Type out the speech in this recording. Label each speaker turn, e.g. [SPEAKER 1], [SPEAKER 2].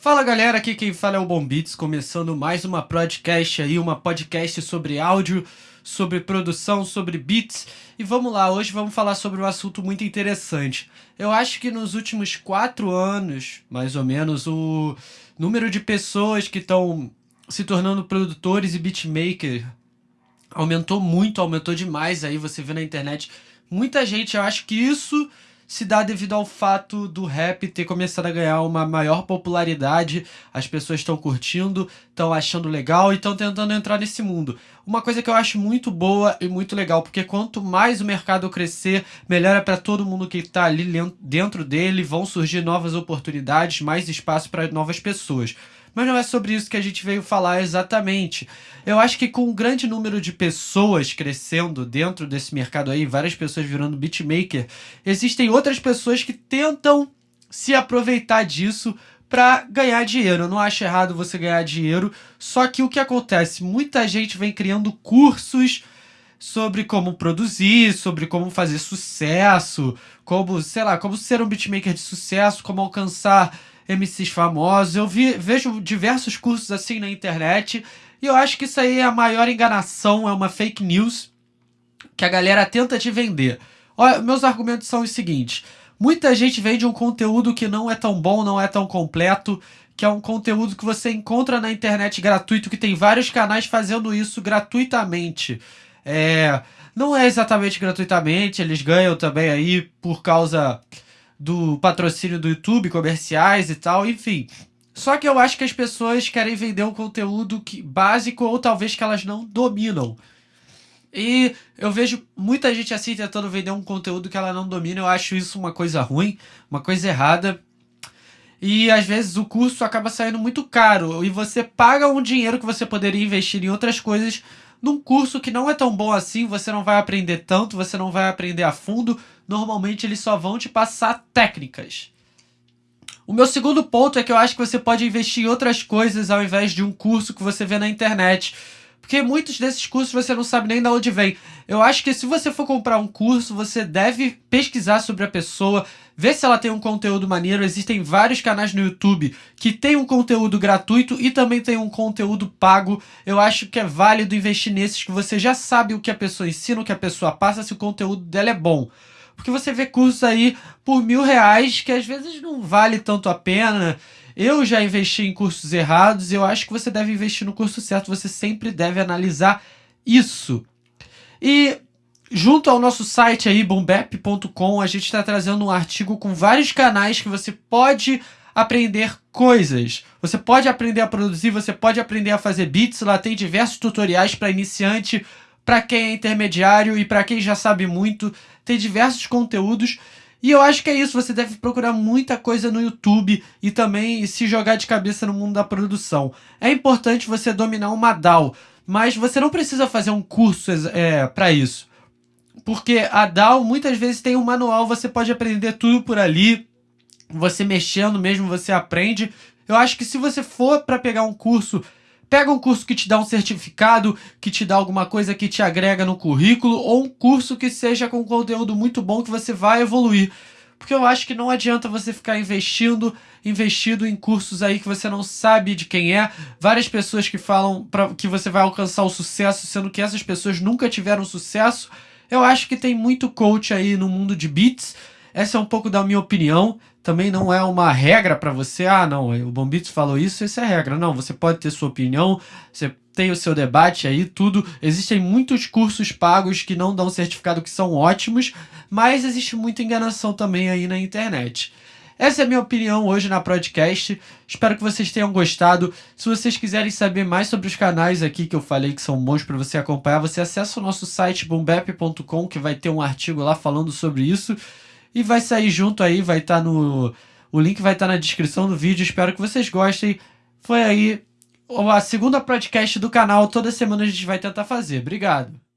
[SPEAKER 1] Fala galera, aqui quem fala é o Bombits, começando mais uma podcast aí, uma podcast sobre áudio, sobre produção, sobre beats. E vamos lá, hoje vamos falar sobre um assunto muito interessante. Eu acho que nos últimos quatro anos, mais ou menos, o número de pessoas que estão se tornando produtores e beatmakers aumentou muito, aumentou demais aí, você vê na internet. Muita gente, eu acho que isso se dá devido ao fato do rap ter começado a ganhar uma maior popularidade, as pessoas estão curtindo, estão achando legal e estão tentando entrar nesse mundo. Uma coisa que eu acho muito boa e muito legal, porque quanto mais o mercado crescer, melhor é para todo mundo que está ali dentro dele, vão surgir novas oportunidades, mais espaço para novas pessoas. Mas não é sobre isso que a gente veio falar exatamente. Eu acho que com um grande número de pessoas crescendo dentro desse mercado aí, várias pessoas virando beatmaker, existem outras pessoas que tentam se aproveitar disso para ganhar dinheiro. Eu não acho errado você ganhar dinheiro, só que o que acontece? Muita gente vem criando cursos sobre como produzir, sobre como fazer sucesso, como, sei lá, como ser um beatmaker de sucesso, como alcançar MCs famosos. Eu vi, vejo diversos cursos assim na internet e eu acho que isso aí é a maior enganação, é uma fake news que a galera tenta te vender. Olha, meus argumentos são os seguintes. Muita gente vende um conteúdo que não é tão bom, não é tão completo, que é um conteúdo que você encontra na internet gratuito, que tem vários canais fazendo isso gratuitamente. É, não é exatamente gratuitamente, eles ganham também aí por causa do patrocínio do YouTube, comerciais e tal, enfim. Só que eu acho que as pessoas querem vender um conteúdo que, básico ou talvez que elas não dominam. E eu vejo muita gente assim tentando vender um conteúdo que ela não domina. Eu acho isso uma coisa ruim, uma coisa errada. E às vezes o curso acaba saindo muito caro e você paga um dinheiro que você poderia investir em outras coisas num curso que não é tão bom assim, você não vai aprender tanto, você não vai aprender a fundo. Normalmente eles só vão te passar técnicas. O meu segundo ponto é que eu acho que você pode investir em outras coisas ao invés de um curso que você vê na internet. Porque muitos desses cursos você não sabe nem de onde vem. Eu acho que se você for comprar um curso, você deve pesquisar sobre a pessoa, ver se ela tem um conteúdo maneiro. Existem vários canais no YouTube que tem um conteúdo gratuito e também tem um conteúdo pago. Eu acho que é válido investir nesses que você já sabe o que a pessoa ensina, o que a pessoa passa, se o conteúdo dela é bom. Porque você vê cursos aí por mil reais que às vezes não vale tanto a pena. Eu já investi em cursos errados eu acho que você deve investir no curso certo. Você sempre deve analisar isso. E junto ao nosso site aí, bombep.com, a gente está trazendo um artigo com vários canais que você pode aprender coisas. Você pode aprender a produzir, você pode aprender a fazer beats. Lá tem diversos tutoriais para iniciante, para quem é intermediário e para quem já sabe muito. Tem diversos conteúdos e eu acho que é isso, você deve procurar muita coisa no YouTube e também se jogar de cabeça no mundo da produção. É importante você dominar uma DAW, mas você não precisa fazer um curso é, para isso. Porque a DAW muitas vezes tem um manual, você pode aprender tudo por ali, você mexendo mesmo, você aprende. Eu acho que se você for para pegar um curso Pega um curso que te dá um certificado, que te dá alguma coisa que te agrega no currículo, ou um curso que seja com conteúdo muito bom que você vai evoluir. Porque eu acho que não adianta você ficar investindo, investido em cursos aí que você não sabe de quem é. Várias pessoas que falam pra, que você vai alcançar o sucesso, sendo que essas pessoas nunca tiveram sucesso. Eu acho que tem muito coach aí no mundo de beats essa é um pouco da minha opinião. Também não é uma regra para você. Ah, não, o Bombito falou isso, essa é regra. Não, você pode ter sua opinião, você tem o seu debate aí, tudo. Existem muitos cursos pagos que não dão certificado que são ótimos, mas existe muita enganação também aí na internet. Essa é a minha opinião hoje na podcast. Espero que vocês tenham gostado. Se vocês quiserem saber mais sobre os canais aqui que eu falei que são bons para você acompanhar, você acessa o nosso site bombep.com que vai ter um artigo lá falando sobre isso. E vai sair junto aí, vai estar tá no. O link vai estar tá na descrição do vídeo. Espero que vocês gostem. Foi aí a segunda podcast do canal. Toda semana a gente vai tentar fazer. Obrigado.